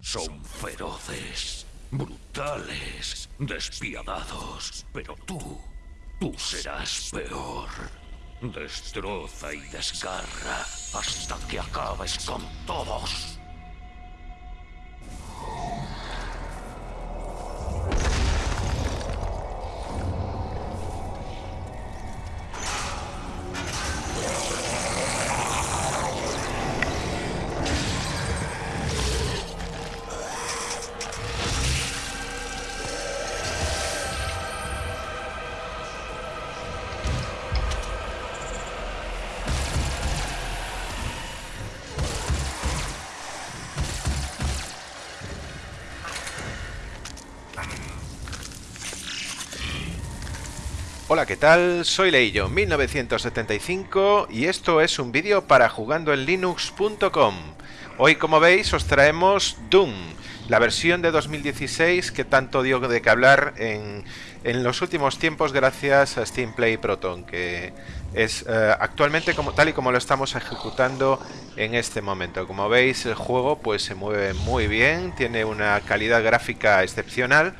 Son feroces, brutales, despiadados, pero tú, tú serás peor. Destroza y desgarra hasta que acabes con todos. Tal? Soy Leillo 1975 y esto es un vídeo para jugandoenlinux.com. Hoy, como veis, os traemos Doom, la versión de 2016 que tanto dio de que hablar en, en los últimos tiempos gracias a Steam Play Proton, que es eh, actualmente como tal y como lo estamos ejecutando en este momento. Como veis, el juego pues se mueve muy bien, tiene una calidad gráfica excepcional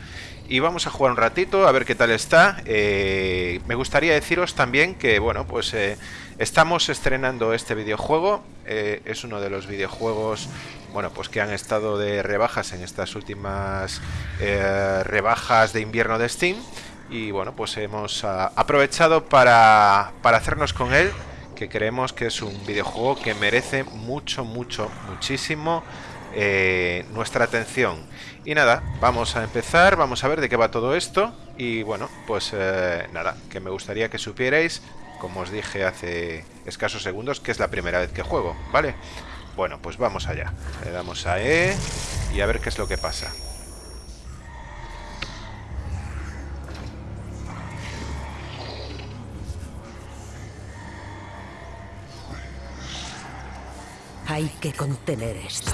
y vamos a jugar un ratito a ver qué tal está. Eh, me gustaría deciros también que, bueno, pues eh, estamos estrenando este videojuego. Eh, es uno de los videojuegos, bueno, pues que han estado de rebajas en estas últimas rebajas de invierno de Steam. Y bueno, pues hemos ah, aprovechado para, para hacernos con él, que creemos que es un videojuego que merece mucho, mucho, muchísimo nuestra atención. Y nada, vamos a empezar, vamos a ver de qué va todo esto. Y bueno, pues eh, nada, que me gustaría que supierais, como os dije hace escasos segundos, que es la primera vez que juego, ¿vale? Bueno, pues vamos allá. Le damos a E y a ver qué es lo que pasa. Hay que contener esto.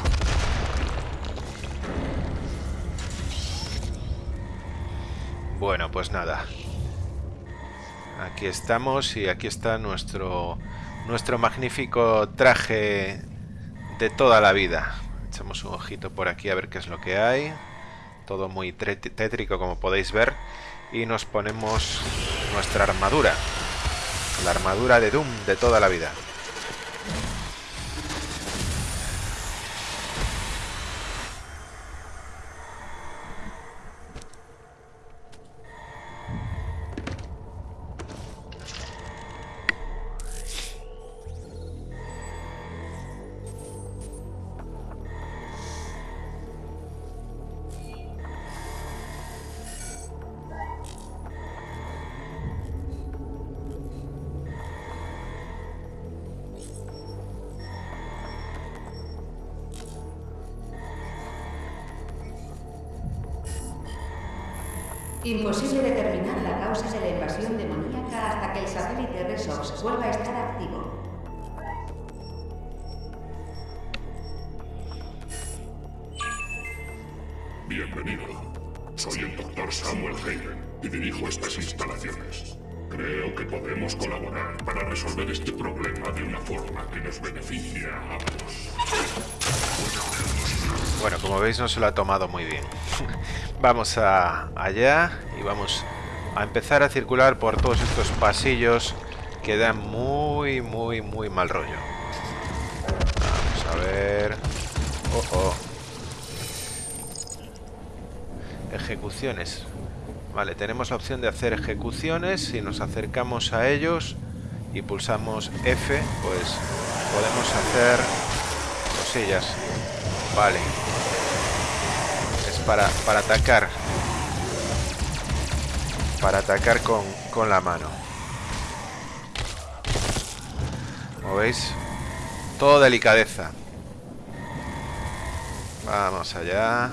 Bueno, pues nada. Aquí estamos y aquí está nuestro, nuestro magnífico traje de toda la vida. Echamos un ojito por aquí a ver qué es lo que hay. Todo muy tétrico como podéis ver. Y nos ponemos nuestra armadura. La armadura de Doom de toda la vida. Imposible determinar la causa de la invasión demoníaca hasta que el satélite Resox vuelva a estar activo. Bienvenido. Soy el doctor Samuel Hayden y dirijo estas instalaciones. Creo que podemos colaborar para resolver este problema de una forma que nos beneficie a ambos. Bueno, como veis no se lo ha tomado muy bien. Vamos a allá y vamos a empezar a circular por todos estos pasillos que dan muy, muy, muy mal rollo. Vamos a ver... Oh, oh. Ejecuciones. Vale, tenemos la opción de hacer ejecuciones. Si nos acercamos a ellos y pulsamos F, pues podemos hacer cosillas. Vale, para, para atacar. Para atacar con, con la mano. Como veis, todo delicadeza. Vamos allá.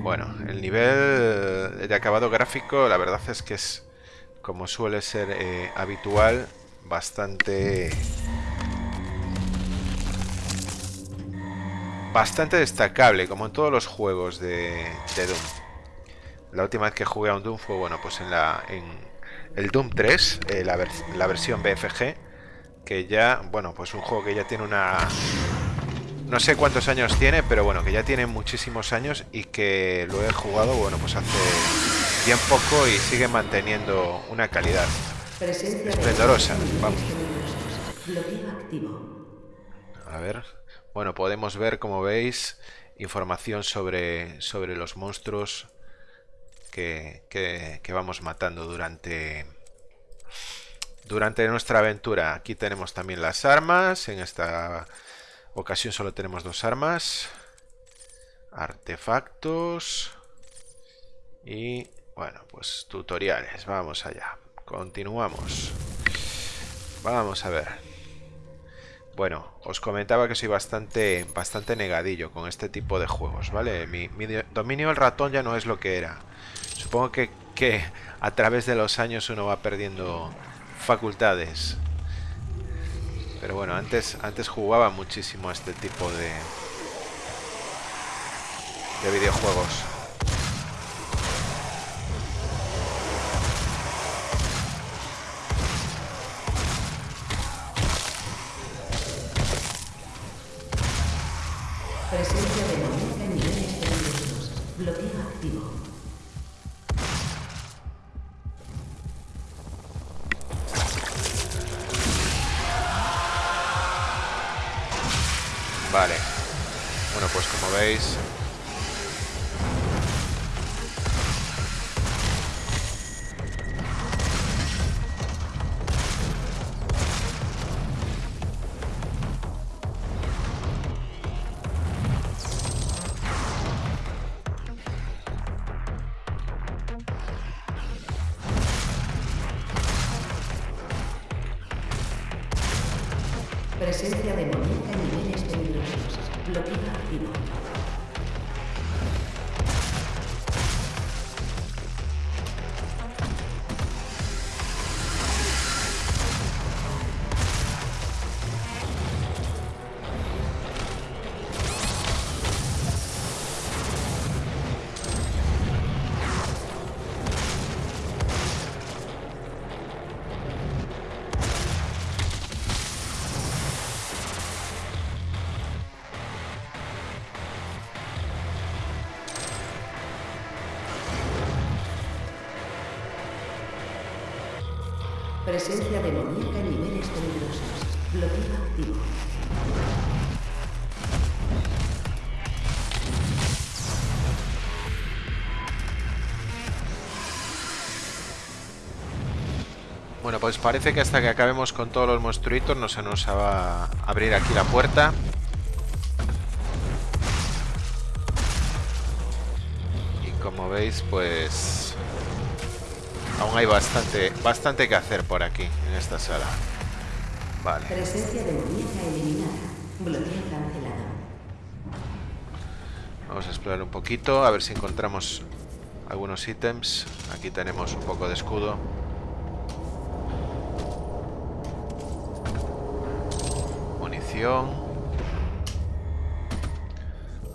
Bueno, el nivel de acabado gráfico, la verdad es que es, como suele ser eh, habitual, bastante bastante destacable, como en todos los juegos de, Doom. La última vez que jugué a un Doom fue, bueno, pues en la en el Doom 3, eh, la, la, versión BFG, que ya, bueno, pues un juego que ya tiene una no sé cuántos años tiene, pero bueno, que ya tiene muchísimos años y que lo he jugado, bueno, pues hace bien poco y sigue manteniendo una calidad esplendorosa. Vamos. A ver, bueno, podemos ver, como veis, información sobre, sobre los monstruos que, que vamos matando durante durante nuestra aventura. Aquí tenemos también las armas. En esta ocasión solo tenemos dos armas. Artefactos. Y bueno, pues tutoriales. Vamos allá. Continuamos. Vamos a ver. Bueno, os comentaba que soy bastante, bastante negadillo con este tipo de juegos, ¿vale? Mi, dominio del ratón ya no es lo que era. Supongo que, que a través de los años uno va perdiendo facultades. Pero bueno, antes, antes jugaba muchísimo a este tipo de, de videojuegos. Presencia demoníaca en niveles peligrosos. Bloqueo activo. Bueno, pues parece que hasta que acabemos con todos los monstruitos no se nos va a abrir aquí la puerta. Y como veis, pues... Hay bastante, bastante que hacer por aquí, en esta sala. Vale. Presencia demoníaca eliminada. Bloqueo cancelado. Vamos a explorar un poquito, a ver si encontramos algunos ítems. Aquí tenemos un poco de escudo. Munición.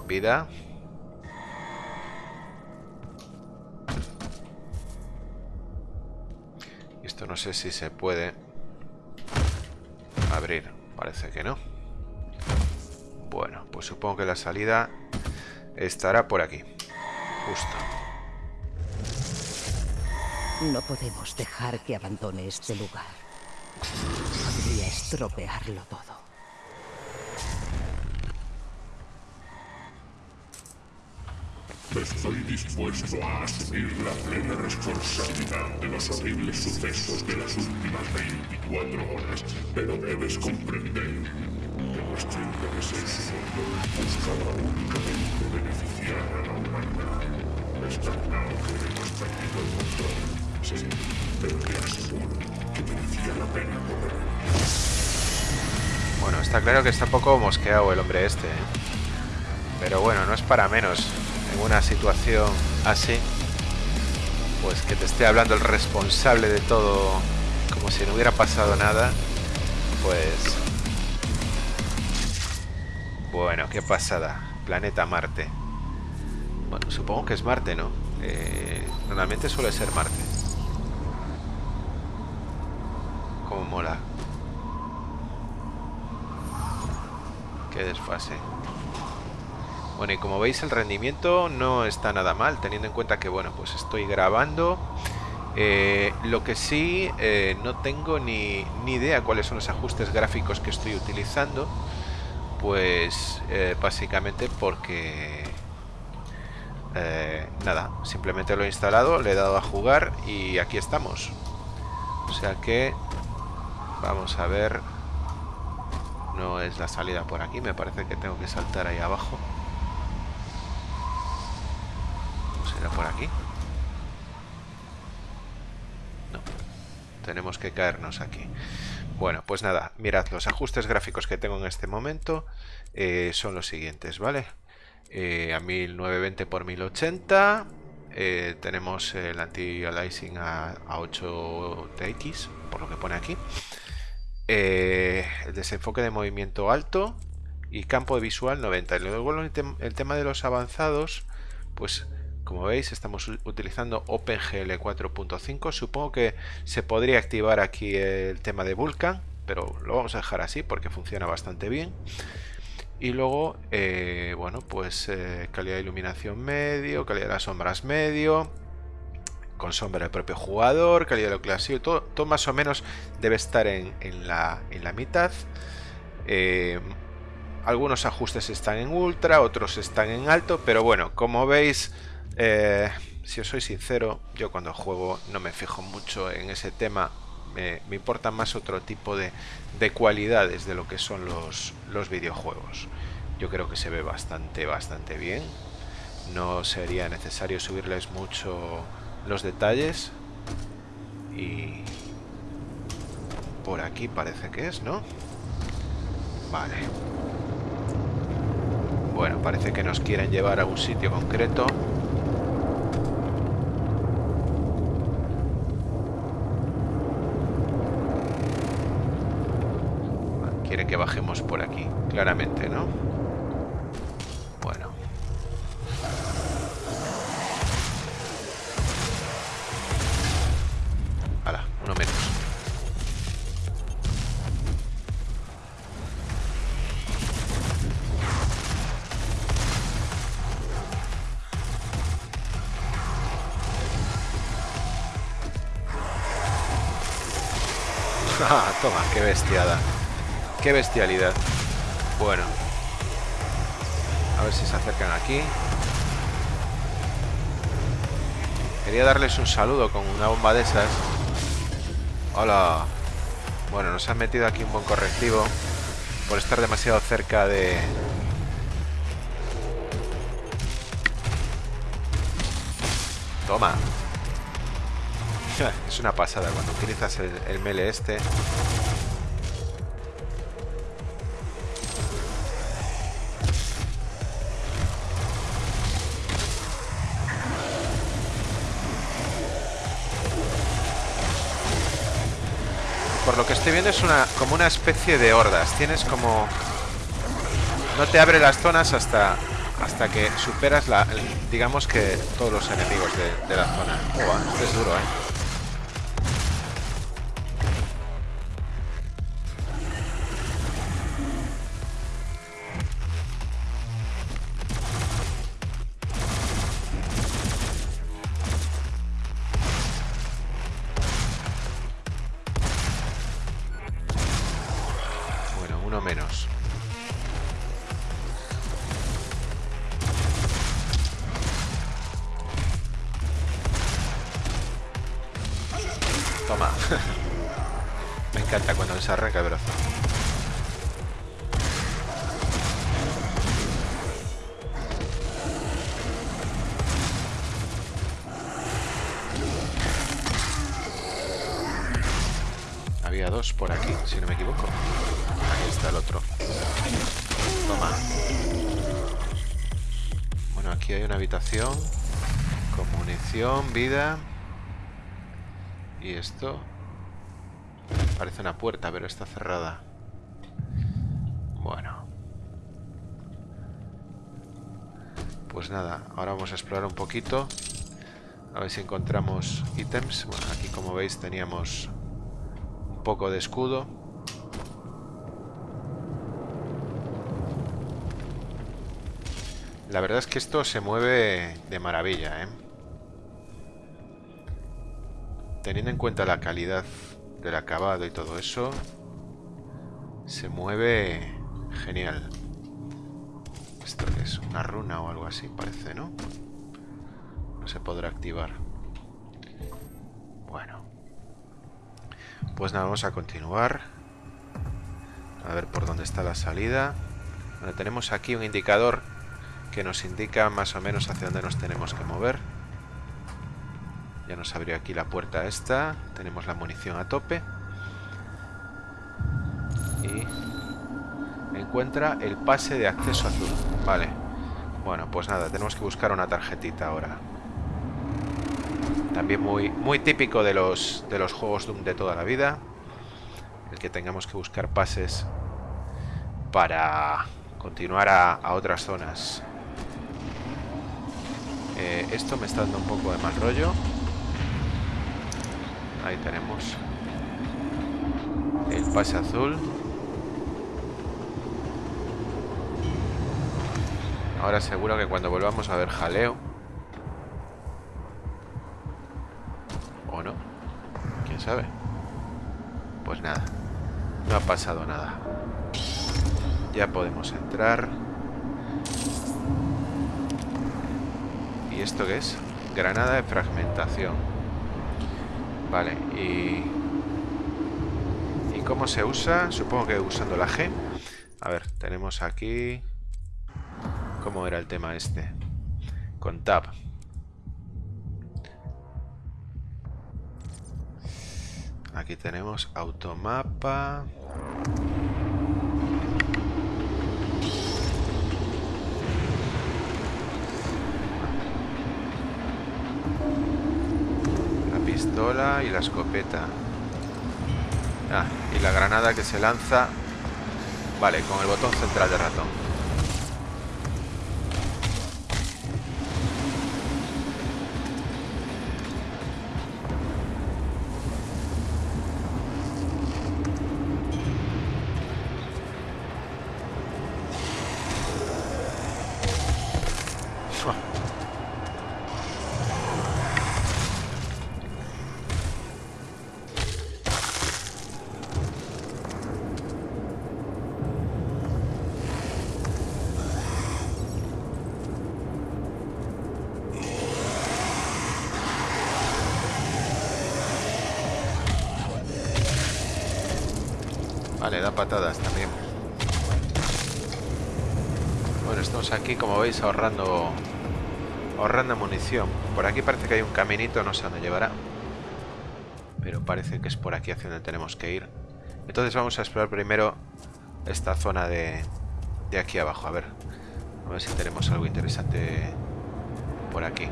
Vida. No sé si se puede abrir. Parece que no. Bueno, pues supongo que la salida estará por aquí. Justo. No podemos dejar que abandone este lugar. Podría estropearlo todo. Estoy dispuesto a asumir la plena responsabilidad de los horribles sucesos de las últimas 24 horas, pero debes comprender que nuestro interés mundo buscaba únicamente beneficiar a la humanidad. Está claro que hemos perdido el control, sí, pero te aseguro que merecía la pena correr. Bueno, está claro que está un poco mosqueado el hombre este. ¿eh? Pero bueno, no es para menos. En una situación así, pues que te esté hablando el responsable de todo como si no hubiera pasado nada, pues... Bueno, qué pasada. Planeta Marte. Bueno, supongo que es Marte, ¿no? Eh, normalmente suele ser Marte. Como mola. Qué desfase. Bueno, y como veis el rendimiento no está nada mal, teniendo en cuenta que, bueno, pues estoy grabando. Eh, lo que sí, eh, no tengo ni, ni, idea cuáles son los ajustes gráficos que estoy utilizando. Pues eh, básicamente porque... nada, simplemente lo he instalado, le he dado a jugar y aquí estamos. O sea que... Vamos a ver... No es la salida por aquí, me parece que tengo que saltar ahí abajo. ¿Será por aquí? No. Tenemos que caernos aquí. Bueno, pues nada, mirad, los ajustes gráficos que tengo en este momento eh, son los siguientes, ¿vale? Eh, a 1920 x 1080 eh, tenemos el anti-aliasing a, a 8 TX, por lo que pone aquí. Eh, el desenfoque de movimiento alto y campo visual 90. Y luego el tema de los avanzados, pues como veis estamos utilizando OpenGL 4.5. Supongo que se podría activar aquí el tema de Vulkan, pero lo vamos a dejar así porque funciona bastante bien. Y luego, eh, bueno, pues eh, calidad de iluminación medio, calidad de las sombras medio, con sombra del propio jugador, calidad de lo clásico, todo, todo más o menos debe estar en, la, en la, mitad. Eh, algunos ajustes están en ultra, otros están en alto, pero bueno, como veis, eh, si os soy sincero, yo cuando juego no me fijo mucho en ese tema, me, me importa más otro tipo de, de, cualidades de lo que son los, los videojuegos. Yo creo que se ve bastante, bastante bien. No sería necesario subirles mucho los detalles y por aquí parece que es, ¿no? Vale. Bueno, parece que nos quieren llevar a un sitio concreto. Quiere que bajemos por aquí, claramente, ¿no? Toma, qué bestiada. Qué bestialidad. Bueno. A ver si se acercan aquí. Quería darles un saludo con una bomba de esas. Hola. Bueno, nos han metido aquí un buen correctivo. Por estar demasiado cerca de... Toma. Es una pasada cuando utilizas el, el mele este. Por lo que estoy viendo es una como una especie de hordas. Tienes como... No te abre las zonas hasta hasta que superas la, digamos que todos los enemigos de, la zona. Oh, es duro, ¿eh? Por aquí, si no me equivoco. Ahí está el otro. Toma. Bueno, aquí hay una habitación con munición, vida. Y esto parece una puerta, pero está cerrada. Bueno. Pues nada, ahora vamos a explorar un poquito. A ver si encontramos ítems. Bueno, aquí como veis teníamos poco de escudo. La verdad es que esto se mueve de maravilla, ¿eh? Teniendo en cuenta la calidad del acabado y todo eso, se mueve genial. ¿Esto es? ¿Una runa o algo así? Parece, ¿no? No se podrá activar. Pues nada, vamos a continuar. A ver por dónde está la salida. Bueno, tenemos aquí un indicador que nos indica más o menos hacia dónde nos tenemos que mover. Ya nos abrió aquí la puerta esta. Tenemos la munición a tope. Y encuentra el pase de acceso azul. Vale. Bueno, pues nada, tenemos que buscar una tarjetita ahora. También muy, muy típico de los, de los juegos Doom de toda la vida. El que tengamos que buscar pases para continuar a, otras zonas. Eh, esto me está dando un poco de mal rollo. Ahí tenemos el pase azul. Ahora seguro que cuando volvamos a ver jaleo. O no. ¿Quién sabe? Pues nada. No ha pasado nada. Ya podemos entrar. ¿Y esto qué es? Granada de fragmentación. Vale, y... ¿Y cómo se usa? Supongo que usando la G. A ver, tenemos aquí... ¿Cómo era el tema este? Con tab. Aquí tenemos automapa. La pistola y la escopeta. Ah, y la granada que se lanza. Vale, con el botón central de ratón. Vale, da patadas también. Bueno, estamos aquí, como veis, ahorrando ahorrando munición. Por aquí parece que hay un caminito, no sé dónde llevará. Pero parece que es por aquí hacia donde tenemos que ir. Entonces vamos a explorar primero esta zona de, de aquí abajo. A ver, a ver si tenemos algo interesante por aquí.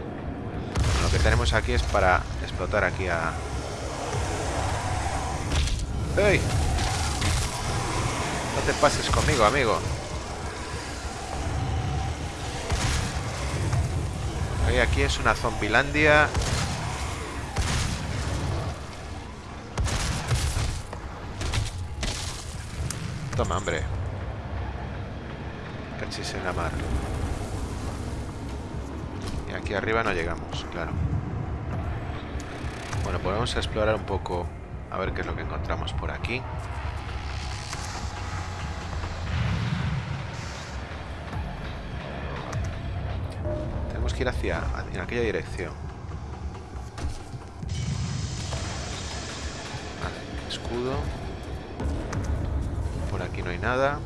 lo que tenemos aquí es para explotar aquí a... ¡Ey! No te pases conmigo, amigo. Aquí es una zombilandia. Toma, hombre. Cachis en la mar. Y aquí arriba no llegamos, claro. Bueno, podemos explorar un poco a ver qué es lo que encontramos por aquí. Ir hacia en aquella dirección. escudo. Por aquí no hay nada.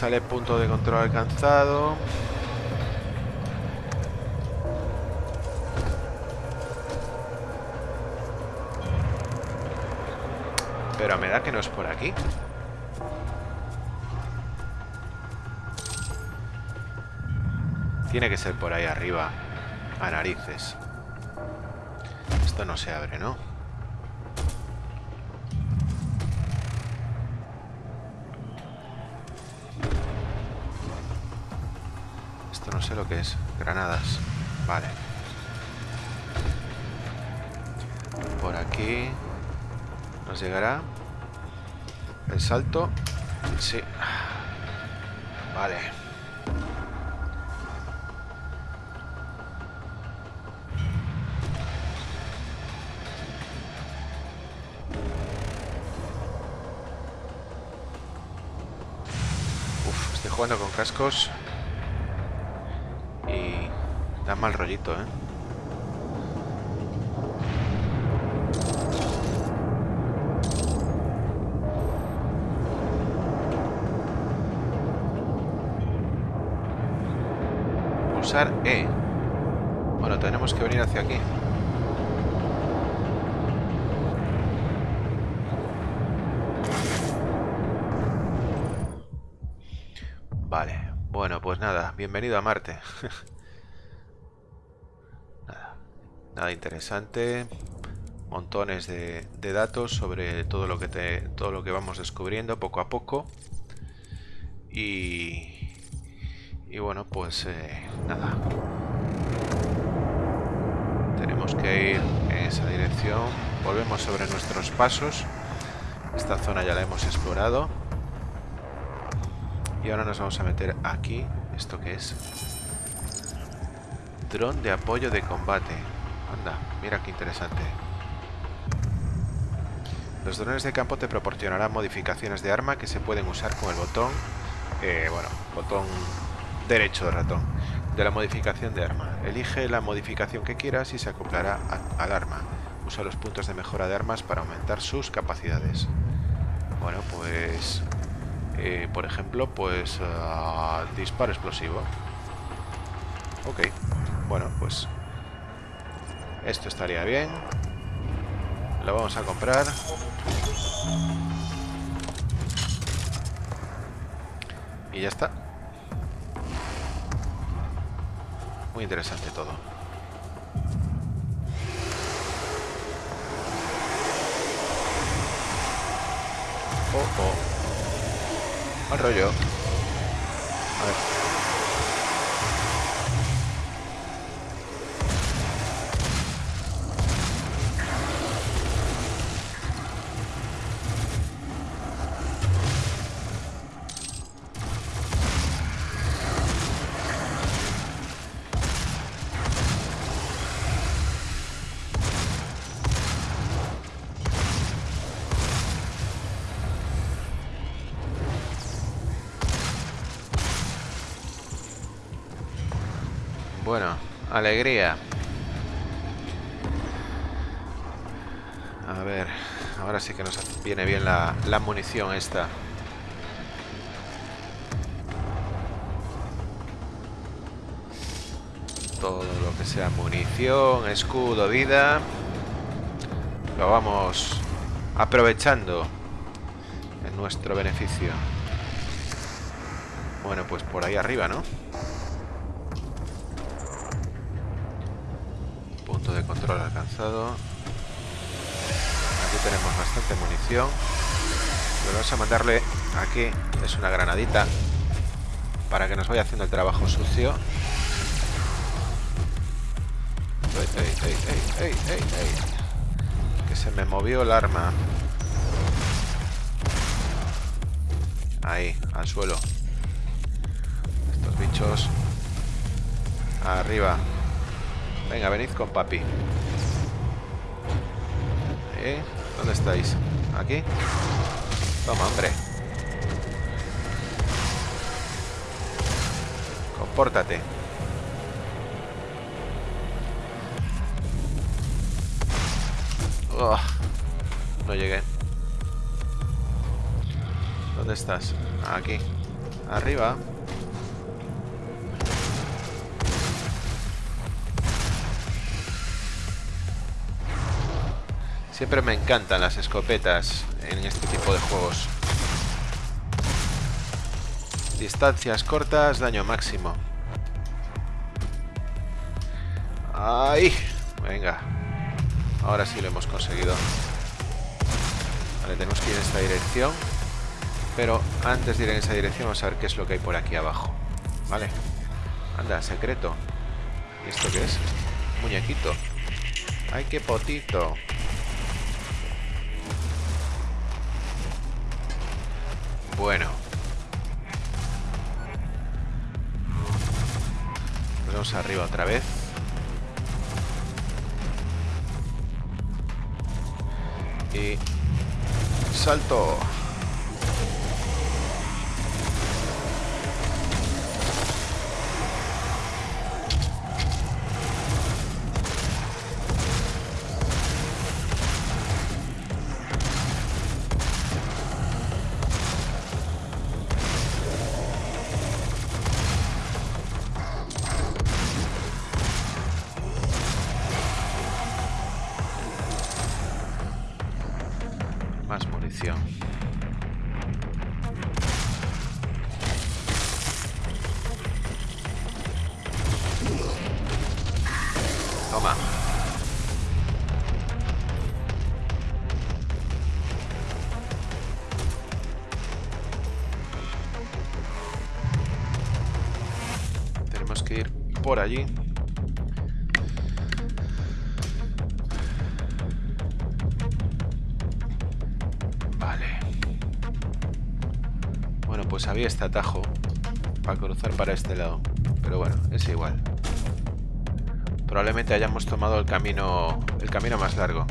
Sale punto de control alcanzado. Pero me da que no es por aquí. Tiene que ser por ahí arriba. A narices. Esto no se abre, ¿no? No sé lo que es. Granadas. Vale. Por aquí. ¿Nos llegará? El salto. Sí. Vale. jugando con cascos mal rollito, ¿eh? Pulsar E. Bueno, tenemos que venir hacia aquí. pues nada, bienvenido a Marte. nada, interesante. Montones de, datos sobre todo lo que todo lo que vamos descubriendo poco a poco. Y, y bueno, pues eh, nada. Tenemos que ir en esa dirección. Volvemos sobre nuestros pasos. Esta zona ya la hemos explorado. Y ahora nos vamos a meter aquí ¿Esto qué es? Dron de apoyo de combate. Anda, mira qué interesante. Los drones de campo te proporcionarán modificaciones de arma que se pueden usar con el botón, eh, bueno, botón derecho de ratón, de la modificación de arma. Elige la modificación que quieras y se acoplará al arma. Usa los puntos de mejora de armas para aumentar sus capacidades. Bueno, pues eh, por ejemplo, pues uh, disparo explosivo. Ok, bueno, pues esto estaría bien. Lo vamos a comprar. Y ya está. Muy interesante todo. Oh, oh. Rollo. A ver. Alegría. A ver, ahora sí que nos viene bien la, munición esta. Todo lo que sea munición, escudo, vida. Lo vamos aprovechando en nuestro beneficio. Bueno, pues por ahí arriba, ¿no? Control alcanzado. Aquí tenemos bastante munición. Lo vamos a mandarle aquí. Es una granadita. Para que nos vaya haciendo el trabajo sucio. que se me movió el arma. Ahí, al suelo. Estos bichos. Arriba. Venga, venid con papi. ¿Dónde estáis? ¿Aquí? Toma, hombre. Compórtate. no llegué. ¿Dónde estás? Aquí. Arriba. Siempre me encantan las escopetas en este tipo de juegos. Distancias cortas, daño máximo. ¡Ay! Venga. Ahora sí lo hemos conseguido. Vale, tenemos que ir en esta dirección. Pero antes de ir en esa dirección vamos a ver qué es lo que hay por aquí abajo. Vale. Anda, secreto. ¿Y esto qué es? Muñequito. ¡Ay, qué potito! Bueno. Vamos arriba otra vez. Y... Salto. Por allí. Vale. Bueno, pues había este atajo para cruzar para este lado. Pero bueno, es igual. Probablemente hayamos tomado el camino el camino más largo.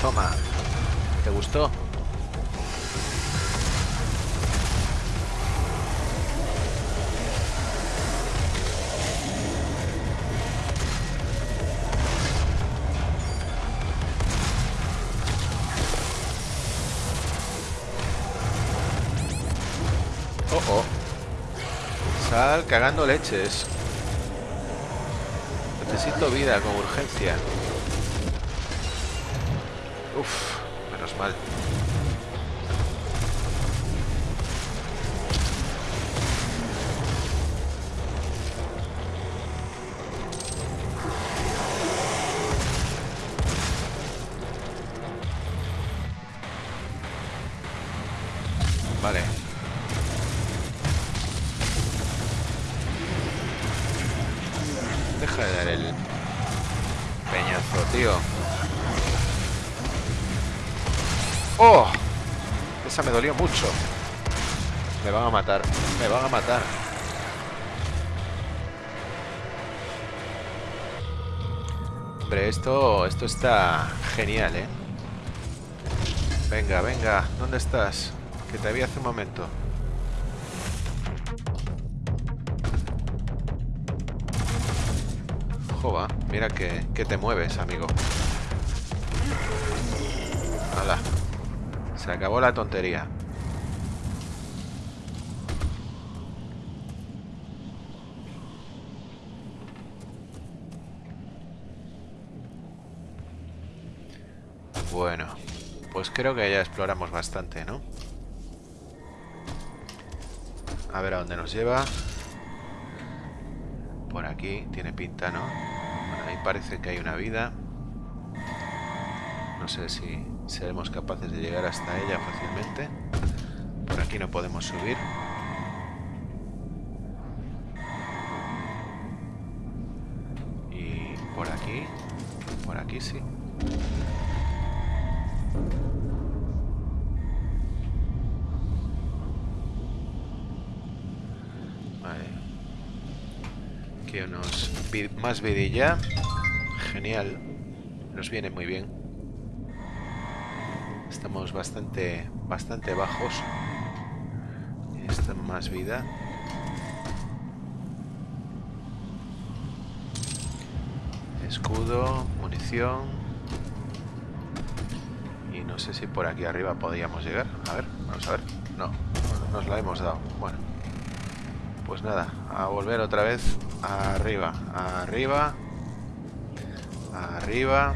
Toma. ¿Te gustó? Cagando leches. Necesito vida con urgencia. Uf, menos mal. Dolió mucho. Me van a matar. Me van a matar. Hombre, esto, esto está genial, ¿eh? Venga, venga. ¿Dónde estás? Que te vi hace un momento. Jova, mira que, que te mueves, amigo. Hala. Se acabó la tontería. Bueno, pues creo que ya exploramos bastante, ¿no? A ver a dónde nos lleva. Por aquí tiene pinta, ¿no? Ahí parece que hay una vida. No sé si seremos capaces de llegar hasta ella fácilmente. Por aquí no podemos subir. Y por aquí, por aquí sí. Vale. Que unos más vidilla. Genial. Nos viene muy bien. Estamos bastante, bastante bajos. Esta más vida. Escudo, munición. Y no sé si por aquí arriba podíamos llegar. A ver, vamos a ver. No, nos la hemos dado. Bueno. Pues nada, a volver otra vez arriba, arriba, arriba.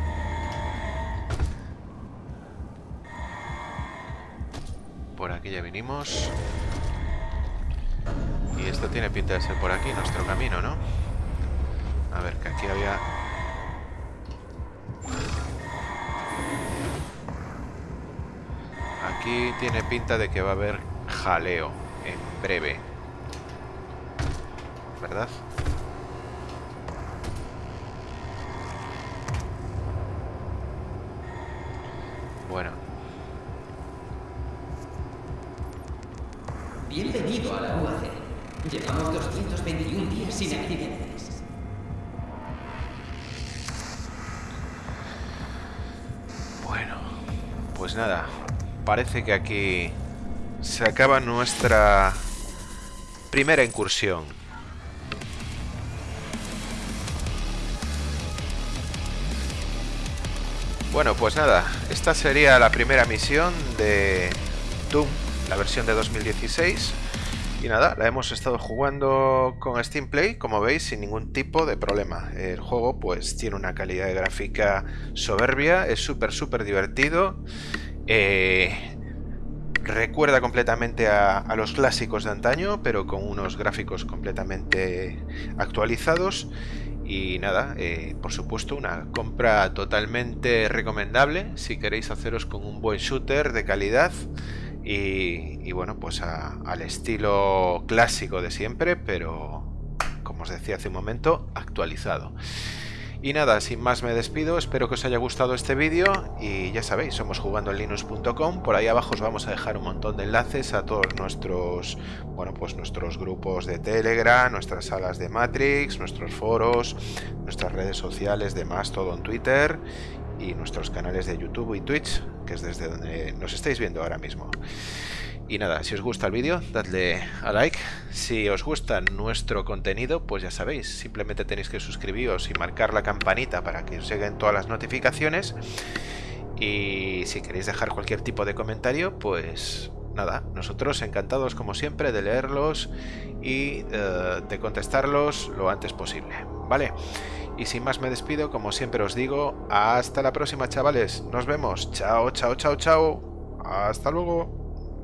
Ya vinimos. Y esto tiene pinta de ser por aquí, nuestro camino, ¿no? A ver, que aquí había... Aquí tiene pinta de que va a haber jaleo en breve. ¿verdad? Bueno. Bienvenido a la UAC. Llevamos 221 días sin accidentes. Bueno, pues nada. Parece que aquí se acaba nuestra primera incursión. Bueno, pues nada, esta sería la primera misión de Doom, la versión de 2016. Y nada, la hemos estado jugando con Steam Play, como veis, sin ningún tipo de problema. El juego pues tiene una calidad de gráfica soberbia, es súper súper divertido. Eh, recuerda completamente a, los clásicos de antaño, pero con unos gráficos completamente actualizados. Y nada, eh, por supuesto, una compra totalmente recomendable si queréis haceros con un buen shooter de calidad y, bueno, pues al estilo clásico de siempre, pero como os decía hace un momento, actualizado. Y nada, sin más me despido, espero que os haya gustado este vídeo y ya sabéis, somos jugando en linux.com, por ahí abajo os vamos a dejar un montón de enlaces a todos nuestros, bueno, pues nuestros grupos de Telegram, nuestras salas de Matrix, nuestros foros, nuestras redes sociales, demás, todo en Twitter y nuestros canales de YouTube y Twitch, que es desde donde nos estáis viendo ahora mismo. Y nada, si os gusta el vídeo, dadle a like. Si os gusta nuestro contenido, pues ya sabéis, simplemente tenéis que suscribiros y marcar la campanita para que os lleguen todas las notificaciones. Y si queréis dejar cualquier tipo de comentario, pues nada, nosotros encantados como siempre de leerlos y eh, de contestarlos lo antes posible, ¿vale? Y sin más me despido, como siempre os digo, hasta la próxima chavales, nos vemos, chao, chao, chao, chao, hasta luego.